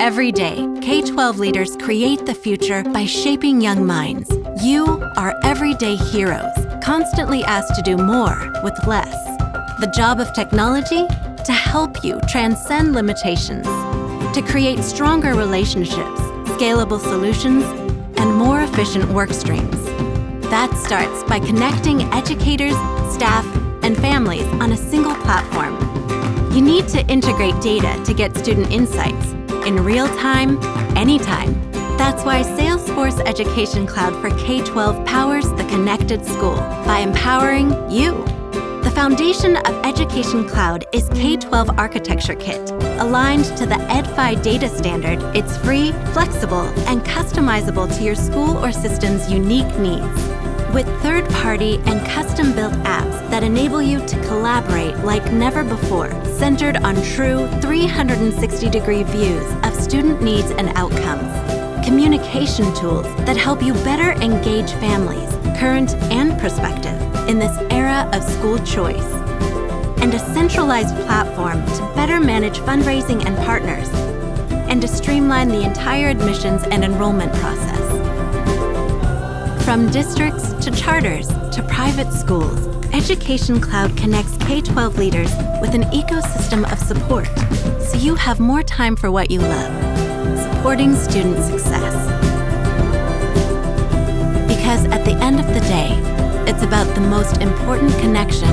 Every day, K-12 leaders create the future by shaping young minds. You are everyday heroes, constantly asked to do more with less. The job of technology? To help you transcend limitations, to create stronger relationships, scalable solutions, and more efficient work streams. That starts by connecting educators, staff, and families on a single platform. You need to integrate data to get student insights in real time, anytime. That's why Salesforce Education Cloud for K-12 powers the connected school by empowering you. The foundation of Education Cloud is K-12 Architecture Kit. Aligned to the Ed-Fi data standard, it's free, flexible, and customizable to your school or system's unique needs with third-party and custom-built apps that enable you to collaborate like never before, centered on true 360-degree views of student needs and outcomes. Communication tools that help you better engage families, current and prospective, in this era of school choice. And a centralized platform to better manage fundraising and partners, and to streamline the entire admissions and enrollment process. From districts to charters to private schools, Education Cloud connects K-12 leaders with an ecosystem of support so you have more time for what you love, supporting student success. Because at the end of the day, it's about the most important connection